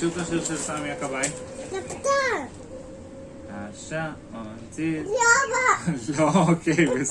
Szybko się czasami akabaj. A, sza, on, ty. Lo, okej, wys.